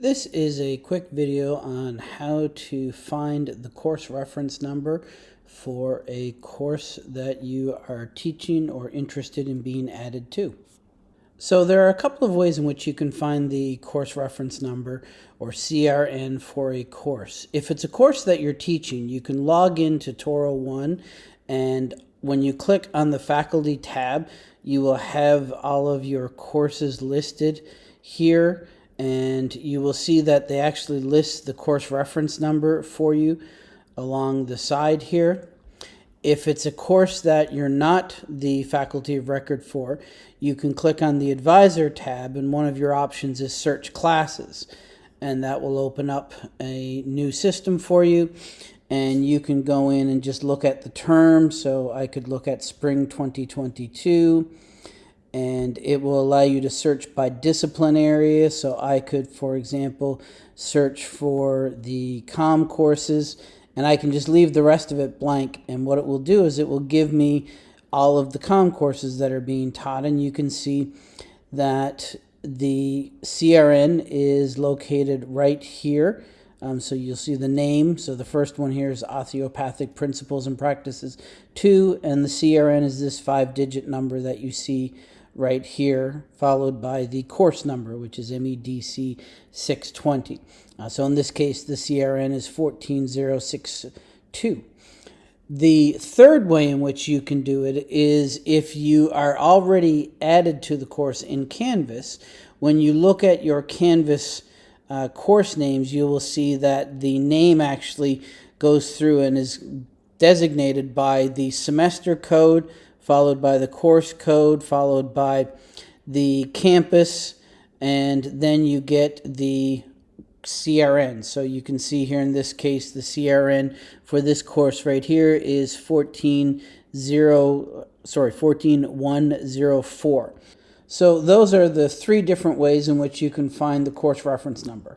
This is a quick video on how to find the course reference number for a course that you are teaching or interested in being added to. So there are a couple of ways in which you can find the course reference number or CRN for a course. If it's a course that you're teaching, you can log into TouroOne and when you click on the faculty tab, you will have all of your courses listed here and you will see that they actually list the course reference number for you along the side here. If it's a course that you're not the faculty of record for, you can click on the advisor tab and one of your options is search classes and that will open up a new system for you and you can go in and just look at the term. So I could look at spring 2022 and it will allow you to search by discipline area. So I could, for example, search for the COM courses and I can just leave the rest of it blank. And what it will do is it will give me all of the COM courses that are being taught. And you can see that the CRN is located right here. Um, so you'll see the name. So the first one here is Osteopathic Principles and Practices 2, and the CRN is this five-digit number that you see right here, followed by the course number, which is MEDC 620. Uh, so in this case, the CRN is 14062. The third way in which you can do it is if you are already added to the course in Canvas, when you look at your Canvas uh, course names, you will see that the name actually goes through and is designated by the semester code, followed by the course code, followed by the campus, and then you get the CRN. So you can see here in this case, the CRN for this course right here is 14 sorry, 14104. So those are the three different ways in which you can find the course reference number.